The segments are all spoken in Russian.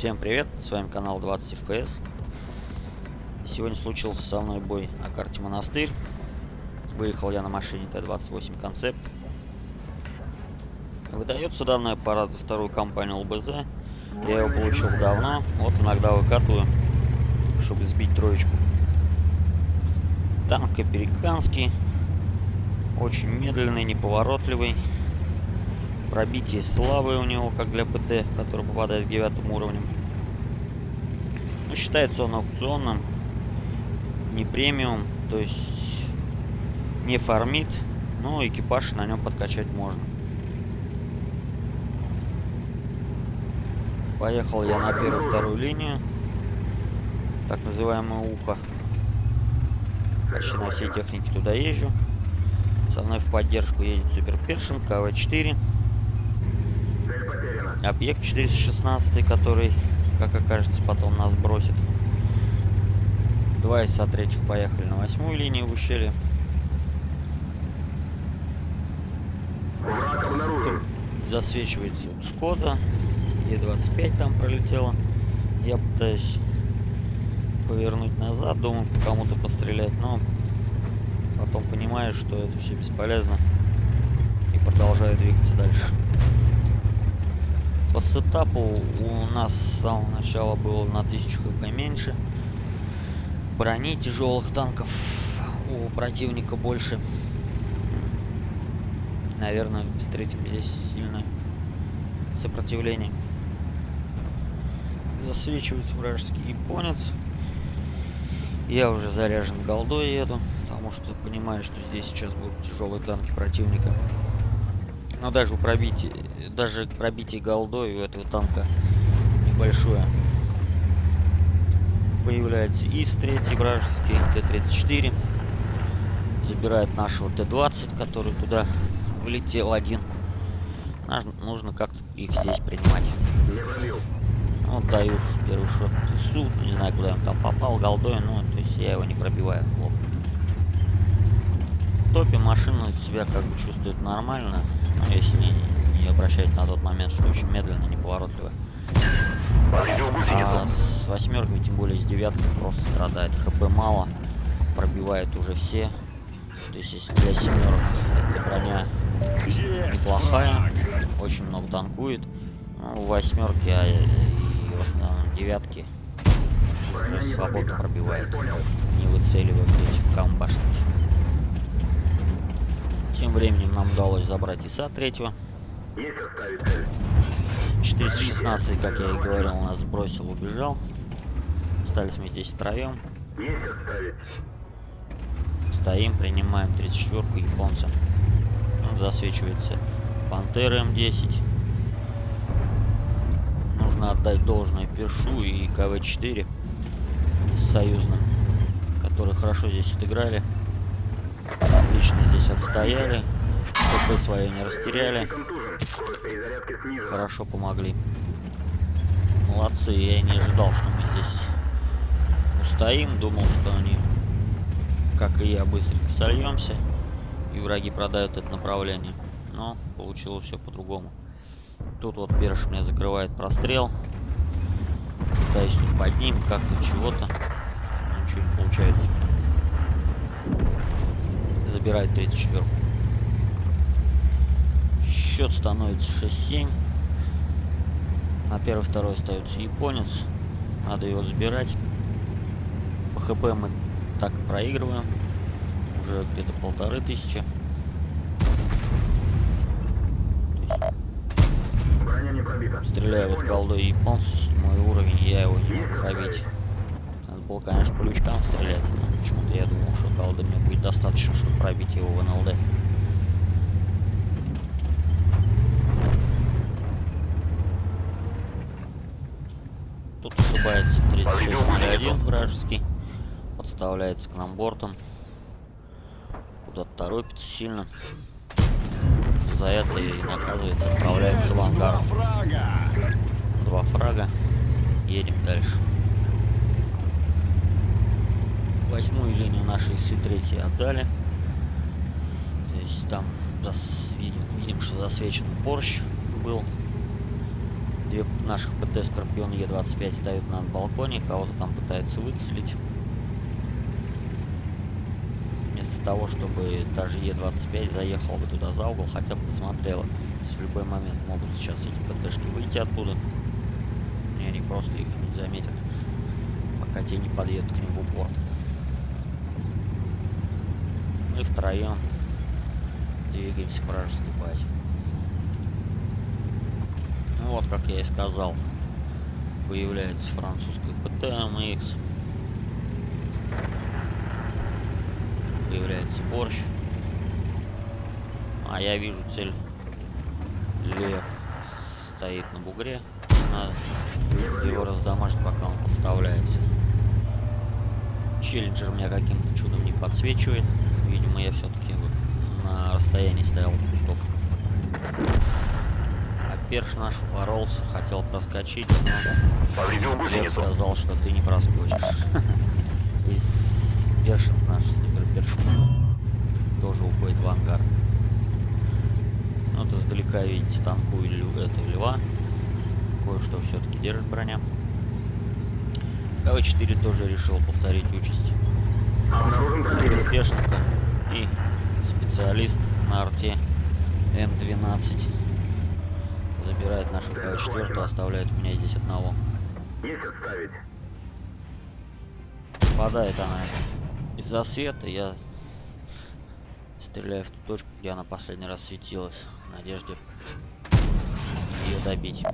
Всем привет, с вами канал 20 FPS. Сегодня случился со мной бой на карте Монастырь. Выехал я на машине Т-28 Концепт. Выдается данный аппарат за вторую компанию ЛБЗ. Я его получил давно, вот иногда выкатываю, чтобы сбить троечку. Танк американский, очень медленный, неповоротливый. Пробитие слабое у него, как для ПТ, который попадает к девятым уровням. Но считается он аукционным, не премиум, то есть не фармит, но экипаж на нем подкачать можно. Поехал я на первую-вторую линию, так называемое ухо. Почти на всей технике туда езжу. Со мной в поддержку едет Супер Першин, КВ-4. Объект 416, который, как окажется, потом нас бросит. Два из третьих поехали на восьмую линию в ущелье. Засвечивается Шкода. Е25 там пролетела. Я пытаюсь повернуть назад, думаю кому-то пострелять, но потом понимаю, что это все бесполезно и продолжаю двигаться дальше. По сетапу у нас с самого начала было на 1000 хп меньше. Брони тяжелых танков у противника больше. Наверное, встретим здесь сильное сопротивление. Засвечивается вражеский японец. Я уже заряжен голдой еду, потому что понимаю, что здесь сейчас будут тяжелые танки противника. Но даже у пробития, даже пробитие голдой у этого танка небольшое. Появляется ИС-3 вражеский, Т-34. Забирает нашего Т-20, который туда влетел один. Нужно как-то их здесь принимать. Вот даю первый шот ИСу, не знаю, куда он там попал, голдой, но то есть я его не пробиваю. Лоб. Топе машина себя как бы чувствует нормально, но если не, не обращать на тот момент, что очень медленно, неповоротливо. А с восьмерками, тем более с девяткой, просто страдает. ХП мало, пробивает уже все. То есть если для семерок эта броня неплохая, очень много танкует. Ну, восьмерки, а и в основном девятки свободно пробивает, не выцеливая этих камбашники. Тем временем нам удалось забрать ИСа третьего. 416, как я и говорил, нас бросил, убежал. Остались мы здесь втроем. Стоим, принимаем 34-ку японца. Он засвечивается Пантера М10. Нужно отдать должное Першу и КВ-4 союзным, которые хорошо здесь отыграли. Отлично здесь отстояли. КП свое не растеряли. Хорошо помогли. Молодцы, я не ожидал, что мы здесь устоим. Думал, что они, как и я, быстренько сольемся. И враги продают это направление. Но получилось все по-другому. Тут вот Берш мне закрывает прострел. Пытаюсь тут под ним как-то чего-то. Ничего не получается забирает 34 Счет становится 6-7. На первый, второй остается японец. Надо его забирать. По хп мы так проигрываем. Уже где-то полторы тысячи. Стреляю вот голдой японца, седьмой уровень, я его не пробить. Надо было, конечно, по лючкам стрелять, почему-то я думал, голды мне будет достаточно, чтобы пробить его в НЛД. Тут ошибается 3601 вражеский. Подставляется к нам бортом. Куда-то торопится сильно. За это и наказывается, отправляется в ангар. Два фрага. Едем дальше восьмую линию нашей С3 отдали. То есть там видим, видим, что засвечен Порш был. Две наших ПТ Скорпион Е25 ставят на балконе, кого-то там пытаются выцелить. Вместо того, чтобы даже Е25 заехал бы туда за угол, хотя бы посмотрела. в любой момент могут сейчас эти ПТшки выйти оттуда. И они просто их не заметят, пока те не подъедут к ним в упор. Мы втроем двигаемся к вражеской базе. Ну вот, как я и сказал, появляется французский ПТ-МХ. Появляется борщ. А я вижу цель. Лев стоит на бугре. Надо его раздамажить, пока он подставляется. Челленджер меня каким-то чудом не подсвечивает. Я все-таки на расстоянии стоял кусток. А перш наш боролся, хотел проскочить, но я сказал, что ты не проскочишь. Из першин наш суперпершин тоже уходит в ангар. Вот издалека видите танкую это льва. Кое-что все-таки держит броня. КВ-4 тоже решил повторить участь. Пешенка и специалист на арте М12 забирает нашу КВ-4, оставляет меня здесь одного. Есть отставить. Попадает она из-за света, я стреляю в ту точку, где она последний раз светилась, в надежде ее добить.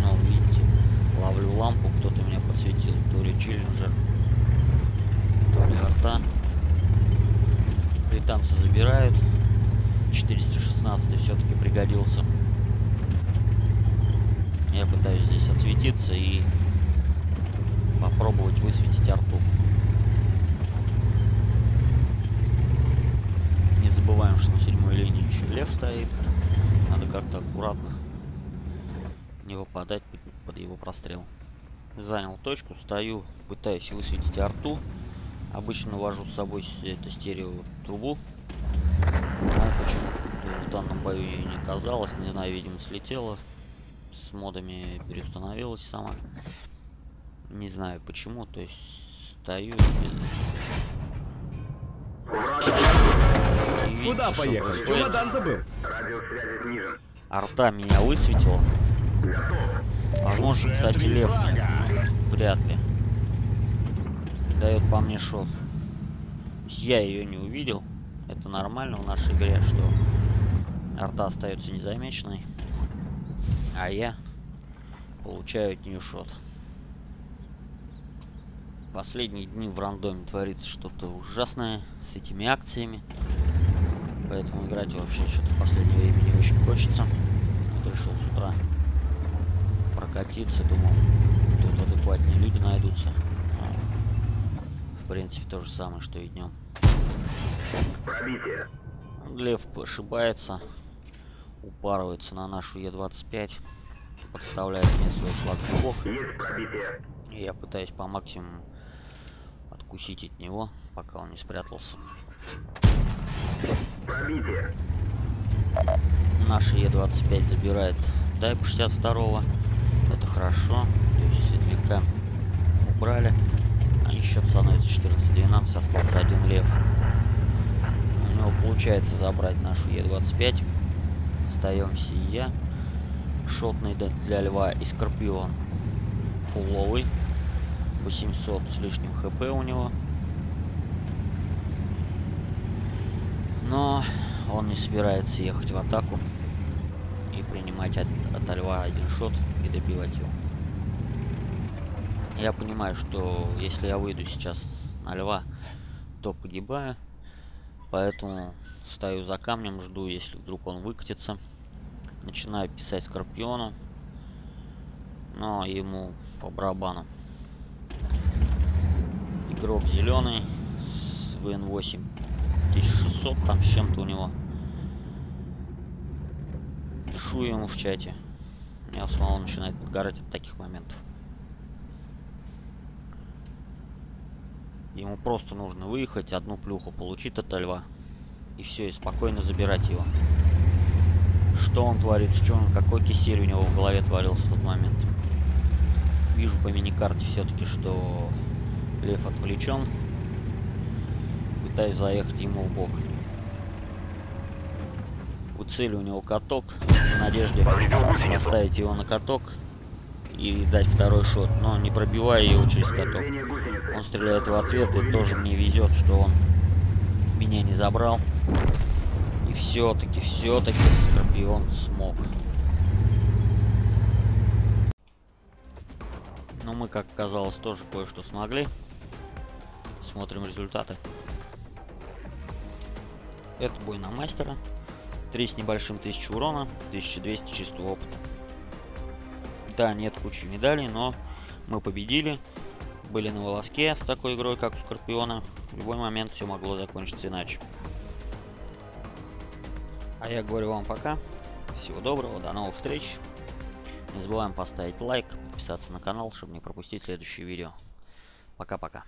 Ну, видите, ловлю лампу, кто-то меня подсветил, то ли Челленджер, то ли арта. Британцы забирают. 416 все-таки пригодился. Я пытаюсь здесь отсветиться и попробовать высветить арту. Не забываем, что на седьмой линии еще лев стоит. Надо как-то аккуратно не выпадать под его прострел. Занял точку, стою, пытаюсь высветить арту. Обычно вожу с собой это стерео трубу. Почему в данном бою ее не оказалось. Не знаю, видимо, слетела. С модами переустановилась сама. Не знаю почему. То есть стою. И Куда поехал? Чемодан забыл. Арта меня высветила. Возможно, кстати, лев. Вряд ли дает по мне шот. Я ее не увидел. Это нормально в нашей игре, что арта остается незамеченной. А я получаю от нее шот. Последние дни в рандоме творится что-то ужасное с этими акциями. Поэтому играть вообще что-то в последнее время не очень хочется. Вот решил с утра прокатиться, думал, тут адекватнее люди найдутся в принципе, то же самое, что и днем. Пробитие. Лев ошибается, упарывается на нашу Е25, подставляет мне свой бог. Есть пробитие. И я пытаюсь по максимуму откусить от него, пока он не спрятался. Пробитие. Наша Е25 забирает Дайп 62 Это хорошо. То есть убрали. Счет становится 14-12, остался один лев. У него получается забрать нашу Е25. Остаемся я. Шотный для льва и скорпион. Фуловый. 800 с лишним хп у него. Но он не собирается ехать в атаку и принимать от, от льва один шот и добивать его. Я понимаю, что если я выйду сейчас на льва, то погибаю. Поэтому стою за камнем, жду, если вдруг он выкатится. Начинаю писать Скорпиону. Но ему по барабану. Игрок зеленый с ВН8 1600, там с чем-то у него. Пишу ему в чате. Меня самого начинает подгорать от таких моментов. Ему просто нужно выехать, одну плюху получить от льва. И все, и спокойно забирать его. Что он творит, что он, какой кисель у него в голове творился в тот момент. Вижу по миникарте все-таки, что Лев отвлечен. Пытаюсь заехать ему в бок. У цели у него каток. В надежде поставить его на каток и дать второй шот. Но не пробивая его через каток. Он стреляет в ответ и тоже мне везет, что он меня не забрал. И все-таки, все-таки Скорпион смог. Но мы, как оказалось, тоже кое-что смогли. Смотрим результаты. Это бой на мастера. 3 с небольшим тысяч урона, 1200 чистого опыта. Да, нет кучи медалей, но мы победили. Были на волоске с такой игрой, как у Скорпиона. В любой момент все могло закончиться иначе. А я говорю вам пока. Всего доброго, до новых встреч. Не забываем поставить лайк, подписаться на канал, чтобы не пропустить следующие видео. Пока-пока.